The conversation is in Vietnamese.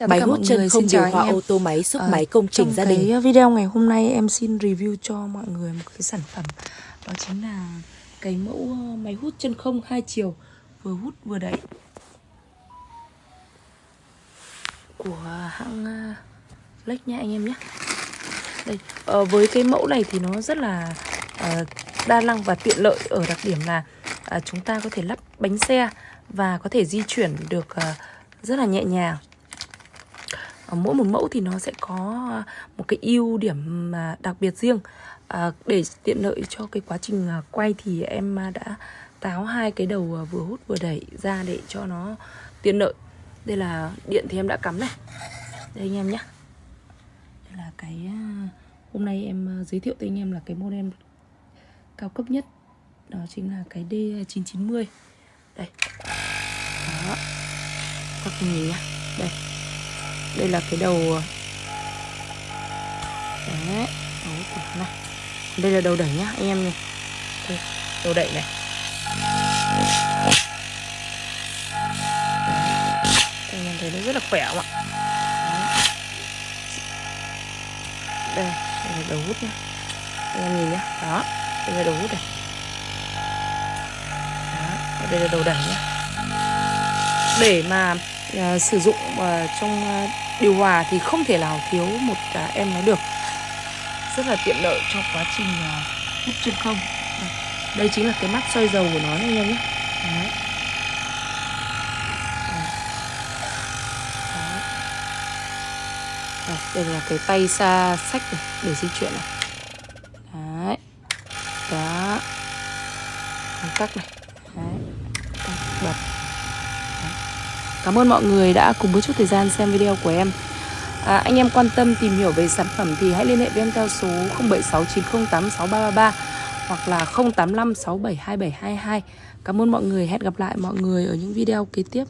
Chào tất Máy hút chân không điều hòa ô tô máy xúc Ờ, máy công trình gia cái đình. video ngày hôm nay em xin review cho mọi người một cái sản phẩm đó chính là cái mẫu ờ, máy hút chân không hai chiều vừa hút vừa đẩy của hãng uh, Lake nha anh em nhé. Đây, ờ, với cái mẫu này thì nó rất là ờ, đa năng và tiện lợi ở đặc điểm là à, chúng ta có thể lắp bánh xe và có thể di chuyển được ờ, rất là nhẹ nhàng. Ờ, mỗi một mẫu thì nó sẽ có một cái ưu điểm mà đặc biệt riêng. À, để tiện lợi cho cái quá trình à, quay thì em à, đã táo hai cái đầu à, vừa hút vừa đẩy ra để cho nó tiện lợi. Đây là điện thì em đã cắm này. Đây anh em nhé đây là cái hôm nay em giới thiệu tới anh em là cái model cao cấp nhất. Đó chính là cái D990 đây. Đó. Các anh nhìn nhá. Đây đây là cái đầu ờ, đấy này đây là đầu đẩy nhá anh em này đây, đầu đẩy này. Anh em thấy nó rất là khỏe không ạ? Đây đây là đầu hút nhá. Anh em nhìn nhá. Đó đây là đầu hút này. Đó đây là đầu đẩy nhá. Để mà uh, sử dụng uh, trong uh, điều hòa thì không thể nào thiếu một uh, em nó được. Rất là tiện lợi cho quá trình uh, hút chân không. Đây, chính là cái mắt soi dầu của nó anh em nhé. Đấy. Đấy. Đây, là cái tay xa sách này để di chuyển này. Đấy. Đó. Công tắc này. Đấy. Bật. Cảm ơn mọi người đã cùng với chút thời gian xem video của em. À, Anh em quan tâm tìm hiểu về sản phẩm thì hãy liên hệ với em theo số 0769086333 hoặc là 0856727222 Cảm ơn mọi người, hẹn gặp lại mọi người ở những video kế tiếp.